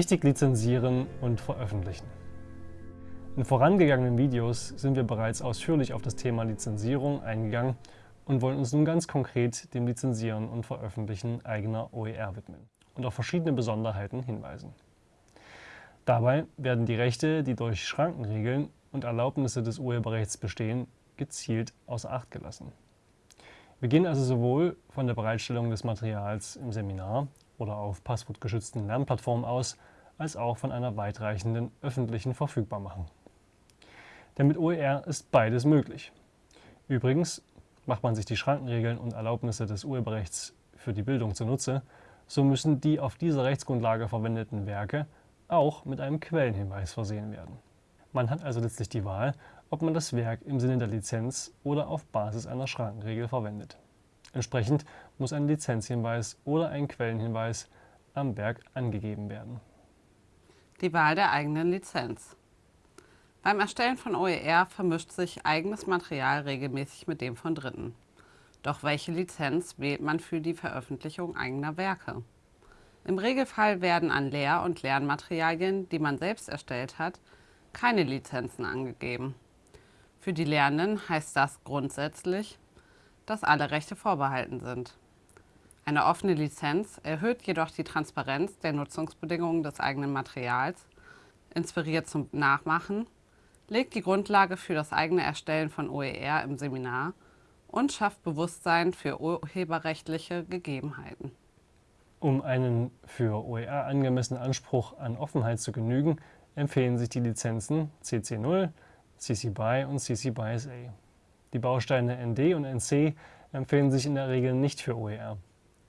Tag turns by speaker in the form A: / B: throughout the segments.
A: Richtig lizenzieren und veröffentlichen. In vorangegangenen Videos sind wir bereits ausführlich auf das Thema Lizenzierung eingegangen und wollen uns nun ganz konkret dem Lizenzieren und Veröffentlichen eigener OER widmen und auf verschiedene Besonderheiten hinweisen. Dabei werden die Rechte, die durch Schrankenregeln und Erlaubnisse des Urheberrechts bestehen, gezielt außer Acht gelassen. Wir gehen also sowohl von der Bereitstellung des Materials im Seminar oder auf passwortgeschützten Lernplattformen aus, als auch von einer weitreichenden öffentlichen Verfügbarmachung. Denn mit OER ist beides möglich. Übrigens, macht man sich die Schrankenregeln und Erlaubnisse des Urheberrechts für die Bildung zunutze, so müssen die auf dieser Rechtsgrundlage verwendeten Werke auch mit einem Quellenhinweis versehen werden. Man hat also letztlich die Wahl, ob man das Werk im Sinne der Lizenz oder auf Basis einer Schrankenregel verwendet. Entsprechend muss ein Lizenzhinweis oder ein Quellenhinweis am Werk angegeben werden.
B: Die Wahl der eigenen Lizenz. Beim Erstellen von OER vermischt sich eigenes Material regelmäßig mit dem von Dritten. Doch welche Lizenz wählt man für die Veröffentlichung eigener Werke? Im Regelfall werden an Lehr- und Lernmaterialien, die man selbst erstellt hat, keine Lizenzen angegeben. Für die Lernenden heißt das grundsätzlich, dass alle Rechte vorbehalten sind. Eine offene Lizenz erhöht jedoch die Transparenz der Nutzungsbedingungen des eigenen Materials, inspiriert zum Nachmachen legt die Grundlage für das eigene Erstellen von OER im Seminar und schafft Bewusstsein für urheberrechtliche Gegebenheiten.
A: Um einen für OER angemessenen Anspruch an Offenheit zu genügen, empfehlen sich die Lizenzen CC0, CC BY und CC BY SA. Die Bausteine ND und NC empfehlen sich in der Regel nicht für OER.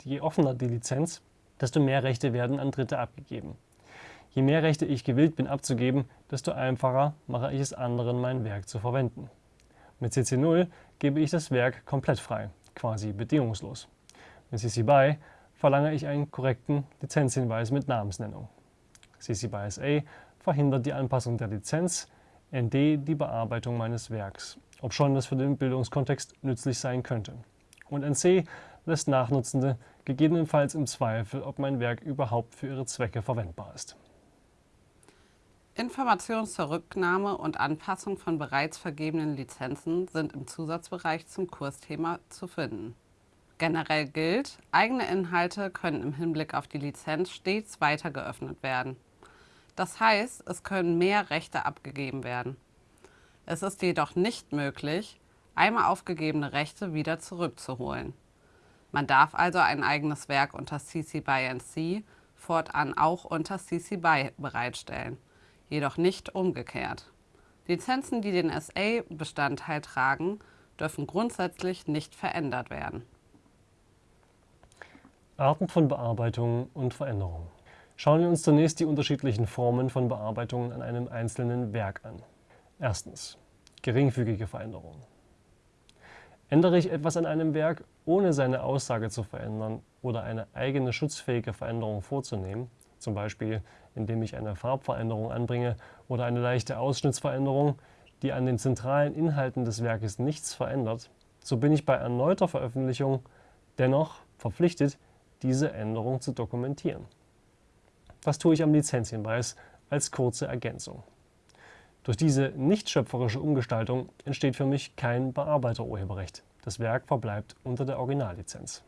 A: Je offener die Lizenz, desto mehr Rechte werden an Dritte abgegeben. Je mehr Rechte ich gewillt bin abzugeben, desto einfacher mache ich es anderen, mein Werk zu verwenden. Mit CC0 gebe ich das Werk komplett frei, quasi bedingungslos. Mit CC BY verlange ich einen korrekten Lizenzhinweis mit Namensnennung. CC BY SA verhindert die Anpassung der Lizenz, ND die Bearbeitung meines Werks, ob schon das für den Bildungskontext nützlich sein könnte. Und NC lässt Nachnutzende gegebenenfalls im Zweifel, ob mein Werk überhaupt für ihre Zwecke verwendbar ist.
B: Informationen zur Rücknahme und Anpassung von bereits vergebenen Lizenzen sind im Zusatzbereich zum Kursthema zu finden. Generell gilt, eigene Inhalte können im Hinblick auf die Lizenz stets weiter geöffnet werden. Das heißt, es können mehr Rechte abgegeben werden. Es ist jedoch nicht möglich, einmal aufgegebene Rechte wieder zurückzuholen. Man darf also ein eigenes Werk unter CC BY NC fortan auch unter CC BY bereitstellen jedoch nicht umgekehrt. Lizenzen, die den SA-Bestandteil tragen, dürfen grundsätzlich nicht verändert werden.
A: Arten von Bearbeitung und Veränderung. Schauen wir uns zunächst die unterschiedlichen Formen von Bearbeitungen an einem einzelnen Werk an. Erstens. Geringfügige Veränderungen. Ändere ich etwas an einem Werk, ohne seine Aussage zu verändern oder eine eigene schutzfähige Veränderung vorzunehmen, zum Beispiel indem ich eine Farbveränderung anbringe oder eine leichte Ausschnittsveränderung, die an den zentralen Inhalten des Werkes nichts verändert, so bin ich bei erneuter Veröffentlichung dennoch verpflichtet, diese Änderung zu dokumentieren. Das tue ich am Lizenzhinweis als kurze Ergänzung. Durch diese nicht schöpferische Umgestaltung entsteht für mich kein Bearbeiterurheberrecht. Das Werk verbleibt unter der Originallizenz.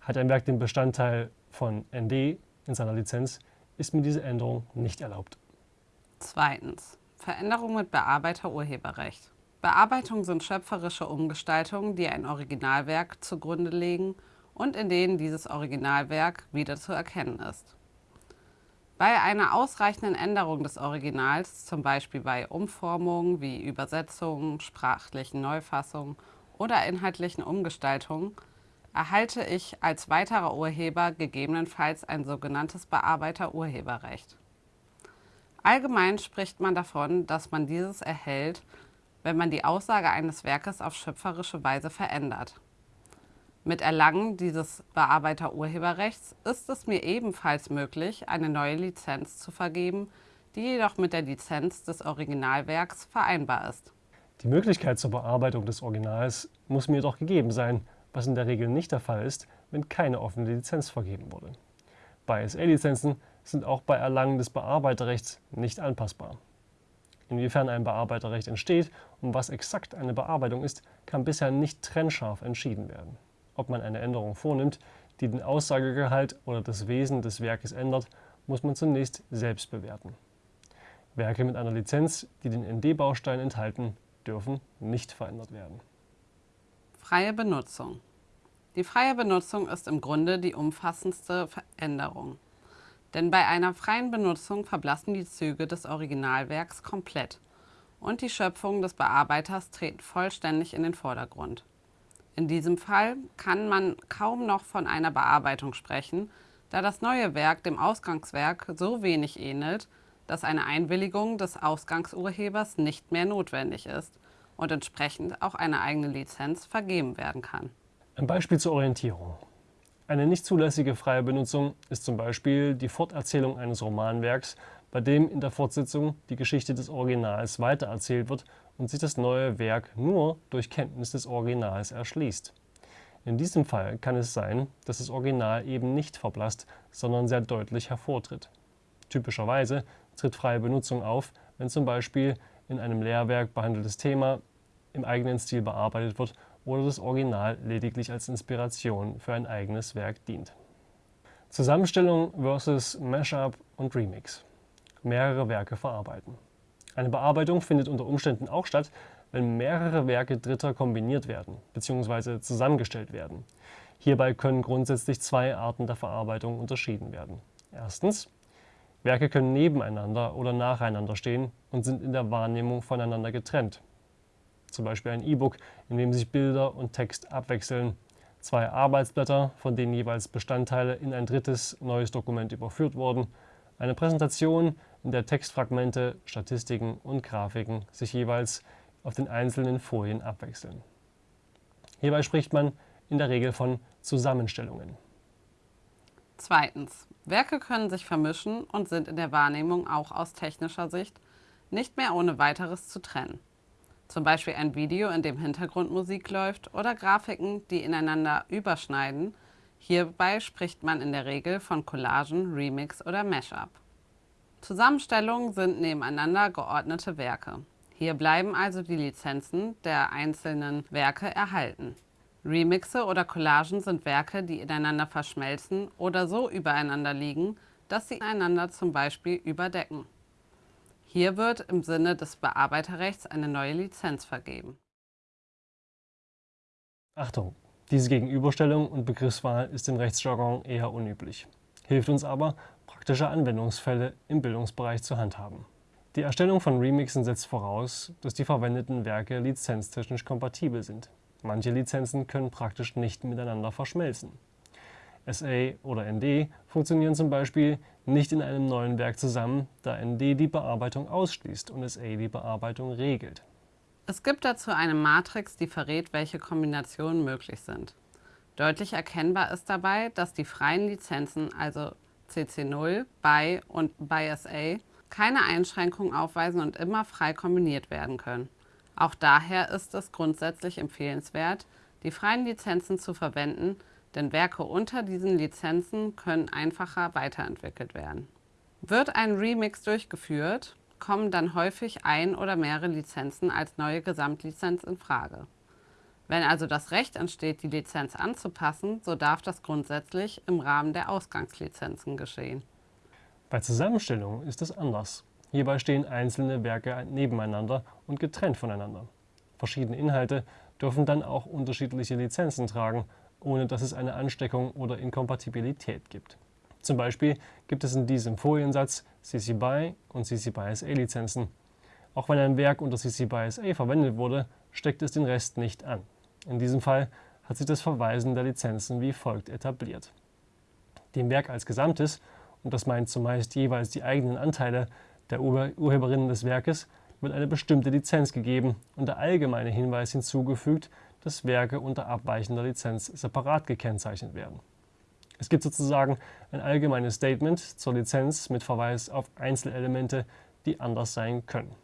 A: Hat ein Werk den Bestandteil von ND in seiner Lizenz, ist mir diese Änderung nicht erlaubt.
B: Zweitens. Veränderung mit Bearbeiterurheberrecht. Bearbeitungen sind schöpferische Umgestaltungen, die ein Originalwerk zugrunde legen und in denen dieses Originalwerk wieder zu erkennen ist. Bei einer ausreichenden Änderung des Originals, zum Beispiel bei Umformungen wie Übersetzungen, sprachlichen Neufassungen oder inhaltlichen Umgestaltungen, erhalte ich als weiterer Urheber gegebenenfalls ein sogenanntes Bearbeiterurheberrecht. Allgemein spricht man davon, dass man dieses erhält, wenn man die Aussage eines Werkes auf schöpferische Weise verändert. Mit Erlangen dieses Bearbeiterurheberrechts ist es mir ebenfalls möglich, eine neue Lizenz zu vergeben, die jedoch mit der Lizenz des Originalwerks vereinbar ist.
A: Die Möglichkeit zur Bearbeitung des Originals muss mir jedoch gegeben sein, was in der Regel nicht der Fall ist, wenn keine offene Lizenz vergeben wurde. Bei SA-Lizenzen sind auch bei Erlangen des Bearbeiterrechts nicht anpassbar. Inwiefern ein Bearbeiterrecht entsteht und was exakt eine Bearbeitung ist, kann bisher nicht trennscharf entschieden werden. Ob man eine Änderung vornimmt, die den Aussagegehalt oder das Wesen des Werkes ändert, muss man zunächst selbst bewerten. Werke mit einer Lizenz, die den ND-Baustein enthalten, dürfen nicht verändert werden.
B: Freie Benutzung. Die freie Benutzung ist im Grunde die umfassendste Veränderung. Denn bei einer freien Benutzung verblassen die Züge des Originalwerks komplett und die Schöpfungen des Bearbeiters treten vollständig in den Vordergrund. In diesem Fall kann man kaum noch von einer Bearbeitung sprechen, da das neue Werk dem Ausgangswerk so wenig ähnelt, dass eine Einwilligung des Ausgangsurhebers nicht mehr notwendig ist und entsprechend auch eine eigene Lizenz vergeben werden kann.
A: Ein Beispiel zur Orientierung. Eine nicht zulässige freie Benutzung ist zum Beispiel die Forterzählung eines Romanwerks, bei dem in der Fortsetzung die Geschichte des Originals weitererzählt wird und sich das neue Werk nur durch Kenntnis des Originals erschließt. In diesem Fall kann es sein, dass das Original eben nicht verblasst, sondern sehr deutlich hervortritt. Typischerweise tritt freie Benutzung auf, wenn zum Beispiel in einem Lehrwerk behandeltes Thema im eigenen Stil bearbeitet wird oder das Original lediglich als Inspiration für ein eigenes Werk dient. Zusammenstellung versus Mashup und Remix. Mehrere Werke verarbeiten. Eine Bearbeitung findet unter Umständen auch statt, wenn mehrere Werke Dritter kombiniert werden bzw. zusammengestellt werden. Hierbei können grundsätzlich zwei Arten der Verarbeitung unterschieden werden. Erstens Werke können nebeneinander oder nacheinander stehen und sind in der Wahrnehmung voneinander getrennt. Zum Beispiel ein E-Book, in dem sich Bilder und Text abwechseln, zwei Arbeitsblätter, von denen jeweils Bestandteile in ein drittes neues Dokument überführt wurden, eine Präsentation, in der Textfragmente, Statistiken und Grafiken sich jeweils auf den einzelnen Folien abwechseln. Hierbei spricht man in der Regel von Zusammenstellungen.
B: Zweitens. Werke können sich vermischen und sind in der Wahrnehmung auch aus technischer Sicht nicht mehr ohne weiteres zu trennen. Zum Beispiel ein Video, in dem Hintergrundmusik läuft oder Grafiken, die ineinander überschneiden. Hierbei spricht man in der Regel von Collagen, Remix oder Mashup. Zusammenstellungen sind nebeneinander geordnete Werke. Hier bleiben also die Lizenzen der einzelnen Werke erhalten. Remixe oder Collagen sind Werke, die ineinander verschmelzen oder so übereinander liegen, dass sie einander zum Beispiel überdecken. Hier wird im Sinne des Bearbeiterrechts eine neue Lizenz vergeben.
A: Achtung! Diese Gegenüberstellung und Begriffswahl ist im Rechtsjargon eher unüblich, hilft uns aber, praktische Anwendungsfälle im Bildungsbereich zu handhaben. Die Erstellung von Remixen setzt voraus, dass die verwendeten Werke lizenztechnisch kompatibel sind. Manche Lizenzen können praktisch nicht miteinander verschmelzen. SA oder ND funktionieren zum Beispiel nicht in einem neuen Werk zusammen, da ND die Bearbeitung ausschließt und SA die Bearbeitung regelt.
B: Es gibt dazu eine Matrix, die verrät, welche Kombinationen möglich sind. Deutlich erkennbar ist dabei, dass die freien Lizenzen, also CC0, BY und BySA, keine Einschränkungen aufweisen und immer frei kombiniert werden können. Auch daher ist es grundsätzlich empfehlenswert, die freien Lizenzen zu verwenden, denn Werke unter diesen Lizenzen können einfacher weiterentwickelt werden. Wird ein Remix durchgeführt, kommen dann häufig ein oder mehrere Lizenzen als neue Gesamtlizenz in Frage. Wenn also das Recht entsteht, die Lizenz anzupassen, so darf das grundsätzlich im Rahmen der Ausgangslizenzen geschehen.
A: Bei Zusammenstellung ist es anders. Hierbei stehen einzelne Werke nebeneinander und getrennt voneinander. Verschiedene Inhalte dürfen dann auch unterschiedliche Lizenzen tragen, ohne dass es eine Ansteckung oder Inkompatibilität gibt. Zum Beispiel gibt es in diesem Foliensatz CC BY und CC BY SA Lizenzen. Auch wenn ein Werk unter CC BY SA verwendet wurde, steckt es den Rest nicht an. In diesem Fall hat sich das Verweisen der Lizenzen wie folgt etabliert. Dem Werk als Gesamtes, und das meint zumeist jeweils die eigenen Anteile der Urheberinnen des Werkes wird eine bestimmte Lizenz gegeben und der allgemeine Hinweis hinzugefügt, dass Werke unter abweichender Lizenz separat gekennzeichnet werden. Es gibt sozusagen ein allgemeines Statement zur Lizenz mit Verweis auf Einzelelemente, die anders sein können.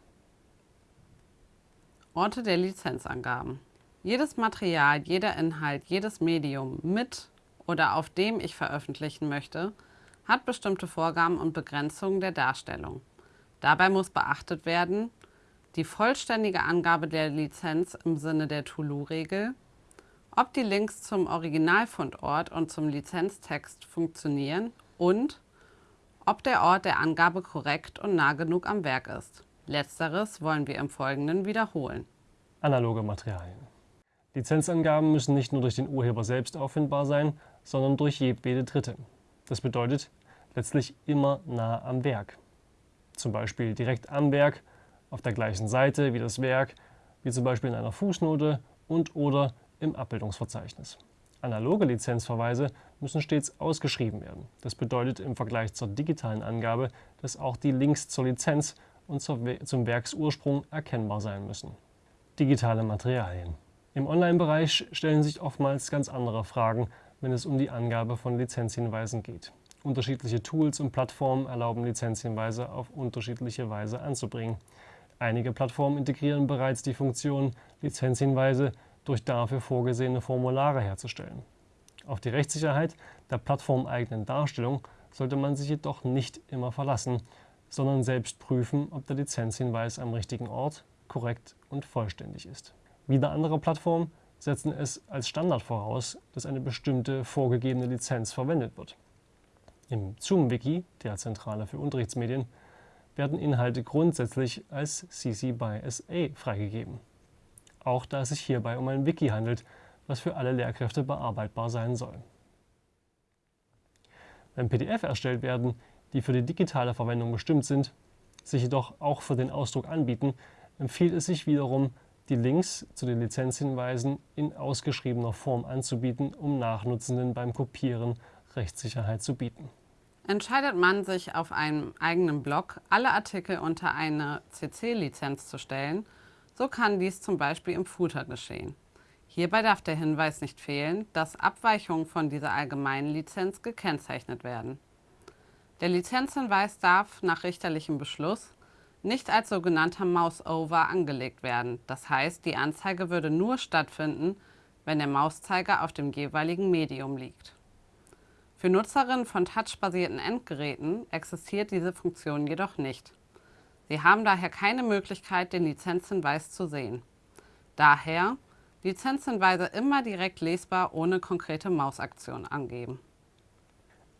B: Orte der Lizenzangaben. Jedes Material, jeder Inhalt, jedes Medium mit oder auf dem ich veröffentlichen möchte, hat bestimmte Vorgaben und Begrenzungen der Darstellung. Dabei muss beachtet werden, die vollständige Angabe der Lizenz im Sinne der Tulu-Regel, ob die Links zum Originalfundort und zum Lizenztext funktionieren und ob der Ort der Angabe korrekt und nah genug am Werk ist. Letzteres wollen wir im Folgenden wiederholen.
A: Analoge Materialien. Lizenzangaben müssen nicht nur durch den Urheber selbst auffindbar sein, sondern durch jedwede Dritte. Das bedeutet letztlich immer nah am Werk. Zum Beispiel direkt am Werk, auf der gleichen Seite wie das Werk, wie zum Beispiel in einer Fußnote und oder im Abbildungsverzeichnis. Analoge Lizenzverweise müssen stets ausgeschrieben werden. Das bedeutet im Vergleich zur digitalen Angabe, dass auch die Links zur Lizenz und zum Werksursprung erkennbar sein müssen. Digitale Materialien. Im Online-Bereich stellen sich oftmals ganz andere Fragen, wenn es um die Angabe von Lizenzhinweisen geht. Unterschiedliche Tools und Plattformen erlauben Lizenzhinweise auf unterschiedliche Weise anzubringen. Einige Plattformen integrieren bereits die Funktion, Lizenzhinweise durch dafür vorgesehene Formulare herzustellen. Auf die Rechtssicherheit der plattformeigenen Darstellung sollte man sich jedoch nicht immer verlassen, sondern selbst prüfen, ob der Lizenzhinweis am richtigen Ort, korrekt und vollständig ist. Wieder andere Plattformen setzen es als Standard voraus, dass eine bestimmte vorgegebene Lizenz verwendet wird. Im Zoom-Wiki, der Zentrale für Unterrichtsmedien, werden Inhalte grundsätzlich als CC by SA freigegeben. Auch da es sich hierbei um ein Wiki handelt, was für alle Lehrkräfte bearbeitbar sein soll. Wenn PDF erstellt werden, die für die digitale Verwendung bestimmt sind, sich jedoch auch für den Ausdruck anbieten, empfiehlt es sich wiederum, die Links zu den Lizenzhinweisen in ausgeschriebener Form anzubieten, um Nachnutzenden beim Kopieren Rechtssicherheit zu bieten.
B: Entscheidet man sich auf einem eigenen Blog, alle Artikel unter eine CC-Lizenz zu stellen, so kann dies zum Beispiel im Footer geschehen. Hierbei darf der Hinweis nicht fehlen, dass Abweichungen von dieser allgemeinen Lizenz gekennzeichnet werden. Der Lizenzhinweis darf nach richterlichem Beschluss nicht als sogenannter Mouse-Over angelegt werden. Das heißt, die Anzeige würde nur stattfinden, wenn der Mauszeiger auf dem jeweiligen Medium liegt. Für Nutzerinnen von touchbasierten Endgeräten existiert diese Funktion jedoch nicht. Sie haben daher keine Möglichkeit, den Lizenzhinweis zu sehen. Daher Lizenzhinweise immer direkt lesbar ohne konkrete Mausaktion angeben.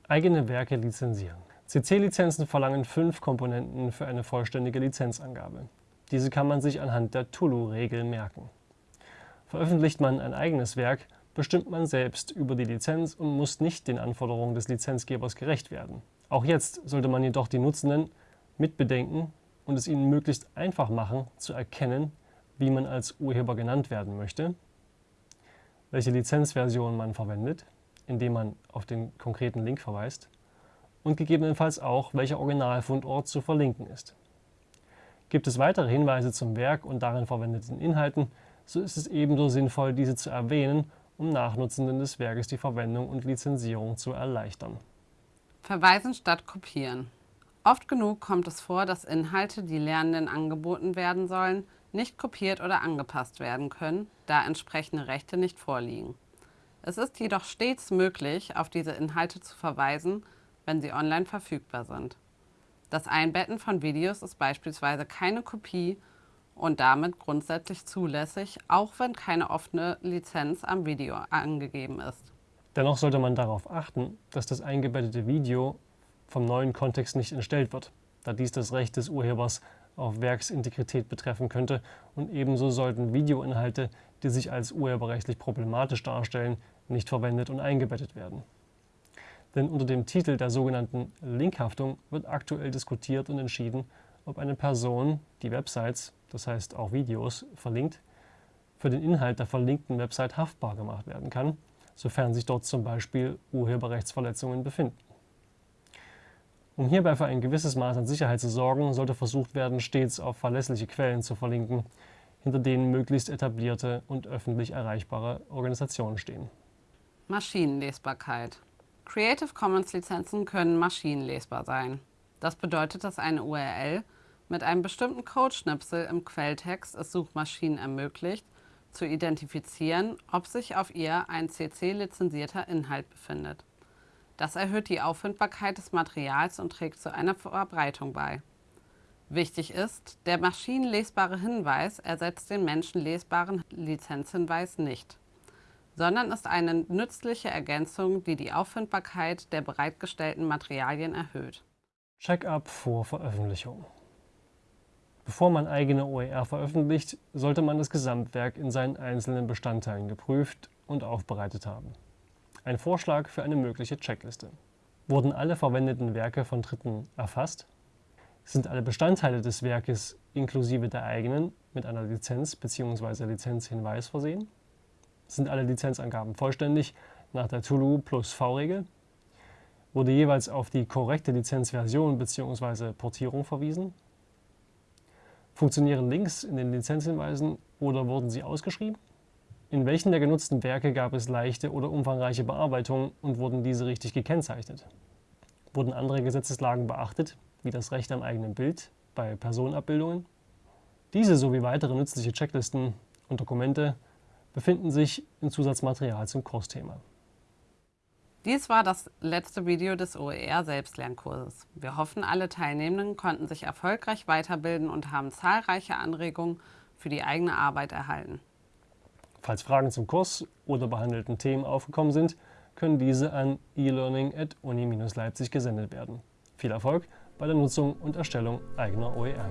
A: Eigene Werke lizenzieren. CC-Lizenzen verlangen fünf Komponenten für eine vollständige Lizenzangabe. Diese kann man sich anhand der Tulu-Regel merken. Veröffentlicht man ein eigenes Werk, bestimmt man selbst über die Lizenz und muss nicht den Anforderungen des Lizenzgebers gerecht werden. Auch jetzt sollte man jedoch die Nutzenden mitbedenken und es ihnen möglichst einfach machen, zu erkennen, wie man als Urheber genannt werden möchte, welche Lizenzversion man verwendet, indem man auf den konkreten Link verweist und gegebenenfalls auch, welcher Originalfundort zu verlinken ist. Gibt es weitere Hinweise zum Werk und darin verwendeten Inhalten, so ist es ebenso sinnvoll, diese zu erwähnen um Nachnutzenden des Werkes die Verwendung und Lizenzierung zu erleichtern.
B: Verweisen statt kopieren. Oft genug kommt es vor, dass Inhalte, die Lernenden angeboten werden sollen, nicht kopiert oder angepasst werden können, da entsprechende Rechte nicht vorliegen. Es ist jedoch stets möglich, auf diese Inhalte zu verweisen, wenn sie online verfügbar sind. Das Einbetten von Videos ist beispielsweise keine Kopie und damit grundsätzlich zulässig, auch wenn keine offene Lizenz am Video angegeben ist.
A: Dennoch sollte man darauf achten, dass das eingebettete Video vom neuen Kontext nicht entstellt wird, da dies das Recht des Urhebers auf Werksintegrität betreffen könnte und ebenso sollten Videoinhalte, die sich als urheberrechtlich problematisch darstellen, nicht verwendet und eingebettet werden. Denn unter dem Titel der sogenannten Linkhaftung wird aktuell diskutiert und entschieden, ob eine Person, die Websites, das heißt auch Videos, verlinkt, für den Inhalt der verlinkten Website haftbar gemacht werden kann, sofern sich dort zum Beispiel Urheberrechtsverletzungen befinden. Um hierbei für ein gewisses Maß an Sicherheit zu sorgen, sollte versucht werden, stets auf verlässliche Quellen zu verlinken, hinter denen möglichst etablierte und öffentlich erreichbare Organisationen stehen.
B: Maschinenlesbarkeit. Creative Commons Lizenzen können maschinenlesbar sein. Das bedeutet, dass eine URL mit einem bestimmten Codeschnipsel im Quelltext es Suchmaschinen ermöglicht, zu identifizieren, ob sich auf ihr ein CC-lizenzierter Inhalt befindet. Das erhöht die Auffindbarkeit des Materials und trägt zu einer Verbreitung bei. Wichtig ist, der maschinenlesbare Hinweis ersetzt den menschenlesbaren Lizenzhinweis nicht, sondern ist eine nützliche Ergänzung, die die Auffindbarkeit der bereitgestellten Materialien erhöht.
A: Check-up vor Veröffentlichung. Bevor man eigene OER veröffentlicht, sollte man das Gesamtwerk in seinen einzelnen Bestandteilen geprüft und aufbereitet haben. Ein Vorschlag für eine mögliche Checkliste. Wurden alle verwendeten Werke von Dritten erfasst? Sind alle Bestandteile des Werkes inklusive der eigenen mit einer Lizenz bzw. Lizenzhinweis versehen? Sind alle Lizenzangaben vollständig nach der Tulu plus V-Regel? Wurde jeweils auf die korrekte Lizenzversion bzw. Portierung verwiesen? Funktionieren Links in den Lizenzhinweisen oder wurden sie ausgeschrieben? In welchen der genutzten Werke gab es leichte oder umfangreiche Bearbeitungen und wurden diese richtig gekennzeichnet? Wurden andere Gesetzeslagen beachtet, wie das Recht am eigenen Bild bei Personenabbildungen? Diese sowie weitere nützliche Checklisten und Dokumente befinden sich im Zusatzmaterial zum Kursthema.
B: Dies war das letzte Video des OER Selbstlernkurses. Wir hoffen, alle Teilnehmenden konnten sich erfolgreich weiterbilden und haben zahlreiche Anregungen für die eigene Arbeit erhalten.
A: Falls Fragen zum Kurs oder behandelten Themen aufgekommen sind, können diese an e-learning.uni-leipzig gesendet werden. Viel Erfolg bei der Nutzung und Erstellung eigener OER.